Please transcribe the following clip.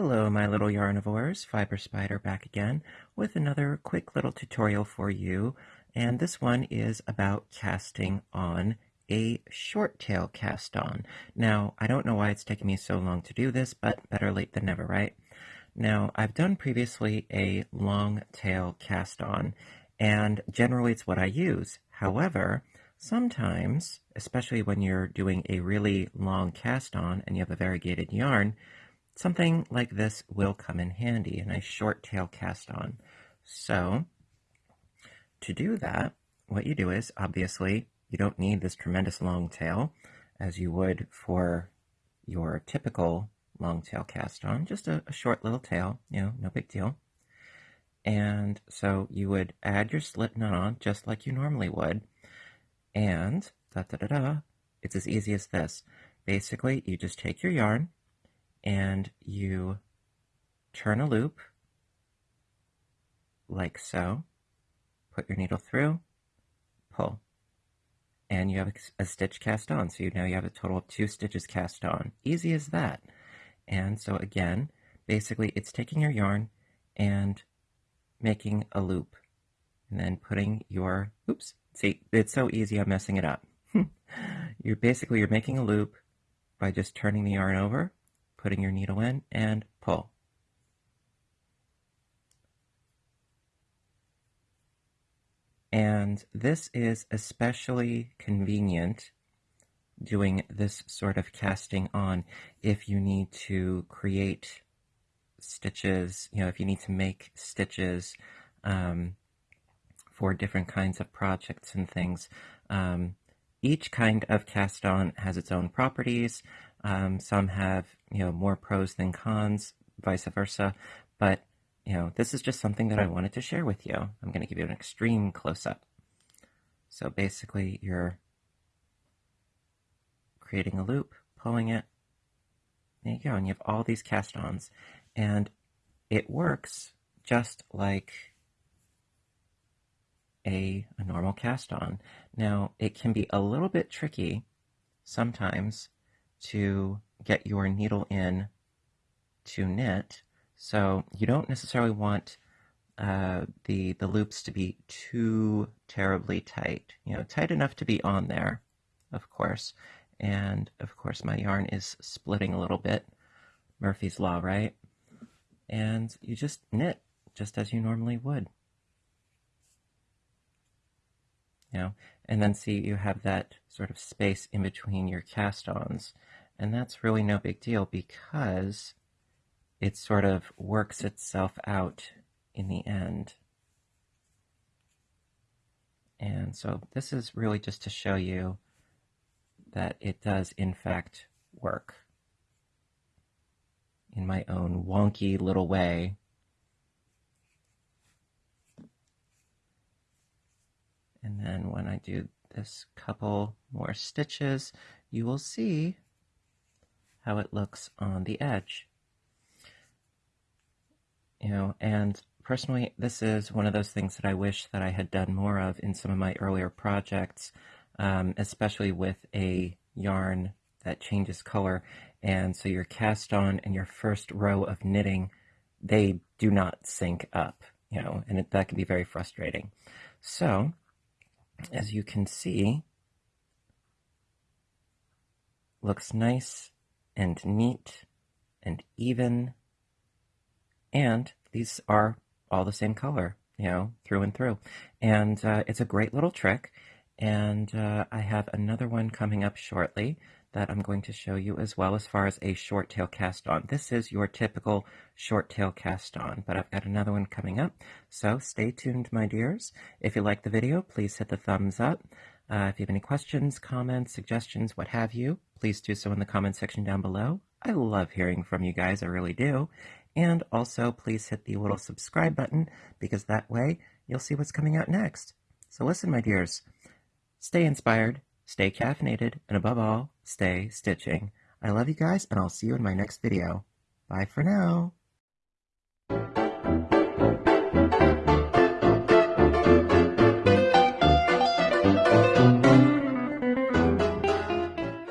yarnivores, Fiber Spider back again with another quick little tutorial for you. And this one is about casting on a short tail cast on. Now, I don't know why it's taking me so long to do this, but better late than never, right? Now, I've done previously a long tail cast on, and generally it's what I use. However, sometimes, especially when you're doing a really long cast on and you have a variegated yarn, something like this will come in handy, a nice short tail cast on. So, to do that, what you do is, obviously, you don't need this tremendous long tail as you would for your typical long tail cast on, just a, a short little tail, you know, no big deal. And so you would add your slip knot on just like you normally would. And da da da da, it's as easy as this. Basically, you just take your yarn and you turn a loop like so, put your needle through, pull, and you have a, stitch cast on. So you now you have a total of two stitches cast on. Easy as that. And so again, basically it's taking your yarn and making a loop and then putting your, oops, see, it's so easy I'm messing it up. you're basically, you're making a loop by just turning the yarn over, putting your needle in and pull. And this is especially convenient doing this sort of casting on if you need to create stitches, you know, if you need to make stitches um, for different kinds of projects and things. Um, each kind of cast on has its own properties. Um, some have, you know, more pros than cons, vice versa. But, you know, this is just something that I wanted to share with you. I'm going to give you an extreme close up. So basically, you're creating a loop, pulling it. There you go, and you have all these cast-ons. And it works just like a, a normal cast-on. Now, it can be a little bit tricky sometimes to get your needle in to knit. So you don't necessarily want uh, the, the loops to be too terribly tight. You know, tight enough to be on there, of course. And of course my yarn is splitting a little bit. Murphy's Law, right? And you just knit just as you normally would. You know, and then see you have that sort of space in between your cast-ons. And that's really no big deal because it sort of works itself out in the end. And so this is really just to show you that it does in fact work in my own wonky little way. And then when I do this couple more stitches, you will see how it looks on the edge. You know, and personally, this is one of those things that I wish that I had done more of in some of my earlier projects um, especially with a yarn that changes color. And so your cast on and your first row of knitting, they do not sync up, you know, and it, that can be very frustrating. So, as you can see, looks nice and neat and even. And these are all the same color, you know, through and through. And uh, it's a great little trick. And uh, I have another one coming up shortly that I'm going to show you as well as far as a short tail cast on. This is your typical short tail cast on, but I've got another one coming up. So stay tuned, my dears. If you like the video, please hit the thumbs up. Uh, if you have any questions, comments, suggestions, what have you, please do so in the comment section down below. I love hearing from you guys, I really do. And also, please hit the little subscribe button because that way you'll see what's coming out next. So listen, my dears. Stay inspired, stay caffeinated, and above all, stay stitching. I love you guys, and I'll see you in my next video. Bye for now.